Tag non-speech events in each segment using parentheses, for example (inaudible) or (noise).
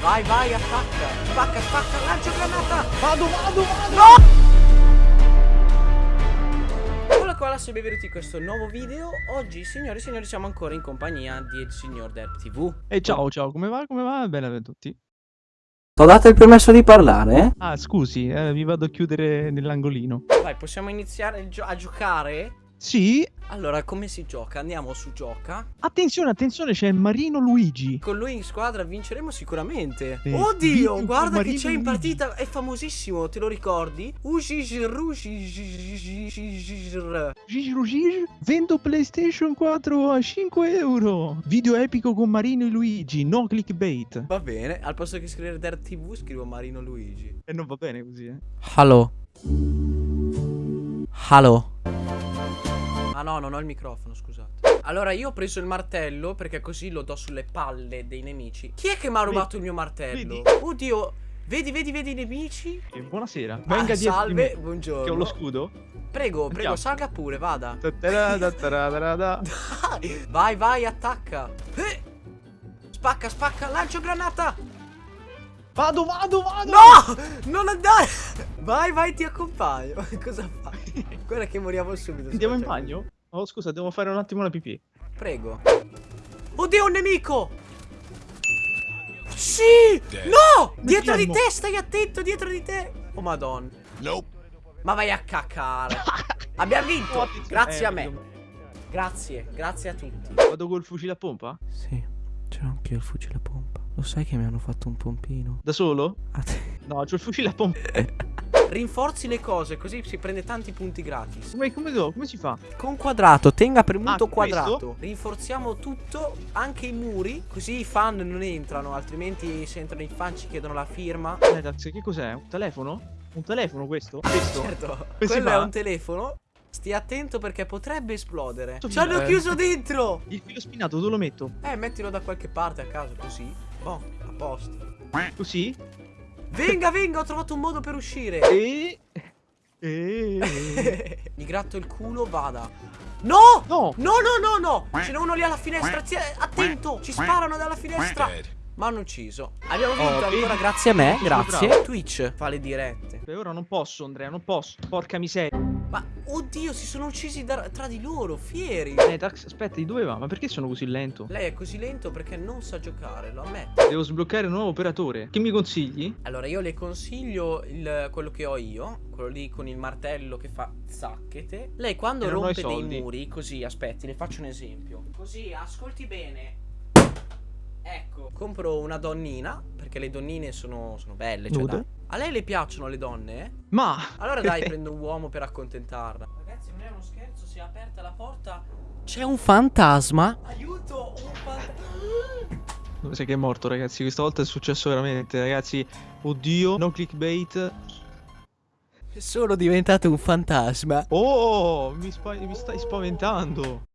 Vai, vai, attacca. Spacca, spacca, lancia granata. Vado, vado, vado. No! Hola qua, sono benvenuti in questo nuovo video. Oggi, signori e signori, siamo ancora in compagnia del signor Derp TV. E ciao, ciao, come va? Come va? Bene a tutti. Ti ho dato il permesso di parlare? Ah, scusi, eh, vi vado a chiudere nell'angolino. Vai, possiamo iniziare gio a giocare? Sì. Allora, come si gioca? Andiamo su gioca. Attenzione, attenzione, c'è Marino Luigi. Con lui in squadra vinceremo sicuramente. Sì. Oddio, guarda con che Marino c'è in partita. È famosissimo, te lo ricordi? Vendo PlayStation 4 a 5 euro. Video epico con Marino e Luigi, no clickbait. Va bene, al posto che scrivere Der TV scrivo Marino Luigi. E non va bene così, eh. Hello. Hello. Ah no, non ho il microfono, scusate. Allora, io ho preso il martello perché così lo do sulle palle dei nemici. Chi è che mi ha rubato il mio martello? Oddio, vedi, vedi, vedi i nemici? E buonasera. Ah, Venga di salve, me, buongiorno. Che ho lo scudo. Prego, prego, Andiamo. salga pure, vada. Vai, vai, attacca. Eh! Spacca, spacca, lancio granata. Vado, vado, vado. No! Non andare! Vai, vai, ti accompagno. (laughs) Cosa fai? Guarda che moriamo subito. Andiamo in bagno? Oh, scusa, devo fare un attimo la pipì. Prego. Oddio, un nemico! Sì! No! Dietro di te, stai attento, dietro di te. Oh, madonna. Nope. Ma vai a cacare. Abbiamo (laughs) vinto. Oh. Grazie Eh, a me. vedo- Grazie, grazie a tutti. Vado col fucile a pompa? Sì, c'è anche il fucile a pompa. Lo sai che mi hanno fatto un pompino? Da solo? A te. No, c'ho il fucile a pompa. (laughs) Rinforzi le cose, così si prende tanti punti gratis. Come, come, do- come si fa? Con quadrato, tenga premuto Ah, quadrato. questo? Rinforziamo tutto, anche i muri, così i fan non entrano, altrimenti se entrano i fan ci chiedono la firma. Eh, Dax, che cos'è? Un telefono? Un telefono questo? Questo? Certo, quello è un telefono. Stia attento perché potrebbe esplodere. Ci hanno eh. chiuso dentro! Il filo spinato dove lo metto? Eh, mettilo da qualche parte a caso, così. Boh, a posto. Così? Venga, venga, ho trovato un modo per uscire. E... E... (laughs) Mi gratto il culo, vada. No! No! No, no, no, no! Ce n'è uno lì alla finestra. Attento! Ci sparano dalla finestra. Ma hanno ucciso. Abbiamo vinto Oh, ancora grazie a me. Grazie. bravo. Twitch fa le dirette. Per ora non posso, Andrea, non posso. Porca miseria. Ma oddio, si sono uccisi da- tra di loro, fieri. Eh, Dax, aspetta, di dove va? Ma perché sono così lento? Lei è così lento perché non sa giocare, lo ammetto. Devo sbloccare un nuovo operatore. Che mi consigli? Allora, io le consiglio il- quello che ho io, quello lì con il martello che fa zacchete. Lei quando rompe dei muri, così, aspetti, le faccio un esempio. Così, ascolti bene. Ecco, compro una donnina, perché le donnine sono, sono belle, cioè Nude? dai. A lei le piacciono le donne? Ma... Allora dai, prendo un uomo per accontentarla. Ragazzi, non è uno scherzo, si è aperta la porta. C'è un fantasma. Aiuto, un fantasma. Sai che è morto, ragazzi. Questa volta è successo veramente, ragazzi. Oddio, no clickbait. Sono diventato un fantasma. Oh, mi, spa- mi stai spaventando.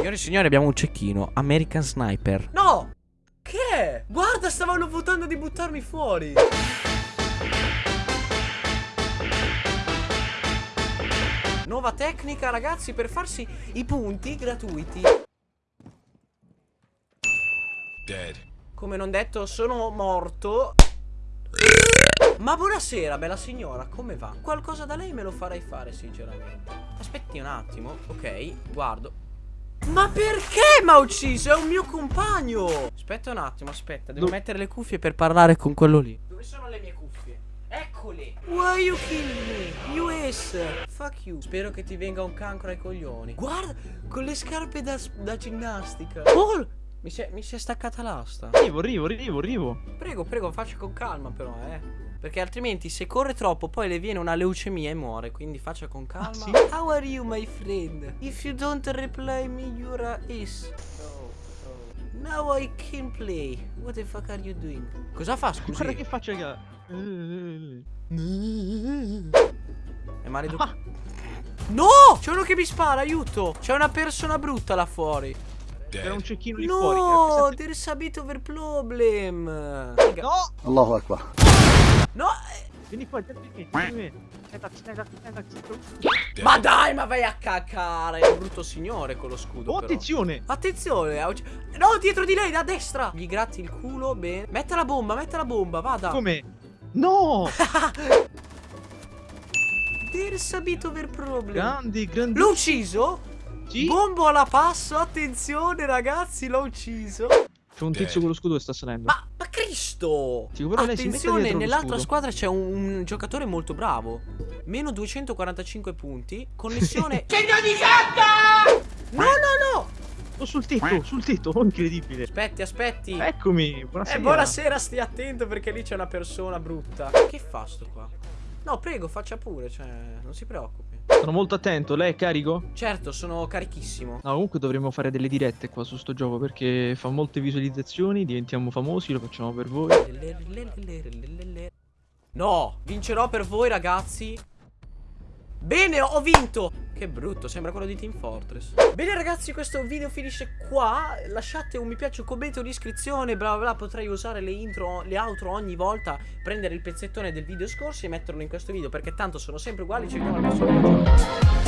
Signore e signori, abbiamo un cecchino. American Sniper. No! Che è? Guarda, stavano votando di buttarmi fuori. Nuova tecnica, ragazzi, per farsi i punti gratuiti. Dead. Come non detto, sono morto. Ma buonasera, bella signora, come va? Qualcosa da lei me lo farei fare, sinceramente. Aspetti un attimo, ok, guardo. Ma perché mi ha ucciso? È un mio compagno! Aspetta un attimo, aspetta, devo Do- mettere le cuffie per parlare con quello lì. Dove sono le mie cuffie? Eccole! Why you kill me? US! Fuck you! Spero che ti venga un cancro ai coglioni. Guarda, con le scarpe da, da ginnastica. Oh! Mi si, è, mi si è staccata l'asta. Arrivo, arrivo, arrivo, arrivo. Prego, prego, faccia con calma però, eh. Perché altrimenti se corre troppo poi le viene una leucemia e muore. Quindi faccia con calma. Ah, sì? How are you, my friend? If you don't reply me, you're a is. Now I can play. What the fuck are you doing? Cosa fa, scusi? Guarda che faccia che. Eh, È maleducato. Ah, No! C'è uno che mi spara, aiuto! C'è una persona brutta là fuori. C'era un cecchino lì fuori. No, era there's a bit of a problem. No! Allahu Akbar. No, Vieni qua, vieni qui, vieni qui. Aspetta, aspetta, aspetta, aspetta. Ma dai, ma vai a cacare. È un brutto signore con lo scudo. Oh, però. attenzione! Attenzione. ha ucc- No, dietro di lei, da destra. Gli gratti il culo. Bene. Metta la bomba, metta la bomba. Vada. Come? No! (laughs) There's a bit over problem. Grandi, grandi. L'ho ucciso? Sì? Bombo alla passo. Attenzione, ragazzi, l'ho ucciso. C'è un tizio con lo scudo che sta salendo. Ma Cristo! Sì, però lei si mette Attenzione, nell'altra squadra c'è un, un giocatore molto bravo. Meno 245 punti. Connessione. (laughs) Segno di carta! No, no, no! Oh, sul tetto, sul tetto, oh, incredibile. Aspetti, aspetti. Eccomi, buonasera. Eh, buonasera, stia attento perché lì c'è una persona brutta. Che fa sto qua? No, prego, faccia pure, cioè, non si preoccupi. Sono molto attento, lei è carico? Certo, sono carichissimo. No, comunque dovremmo fare delle dirette qua su sto gioco perché fa molte visualizzazioni, diventiamo famosi, lo facciamo per voi. No, vincerò per voi, ragazzi. Bene, ho vinto. Che brutto, sembra quello di Team Fortress. Bene, ragazzi, questo video finisce qua. Lasciate un mi piace, un commento, un'iscrizione, bla bla bla. Potrei usare le intro, le outro ogni volta, prendere il pezzettone del video scorso e metterlo in questo video, perché tanto sono sempre uguali. Ci vediamo al prossimo video.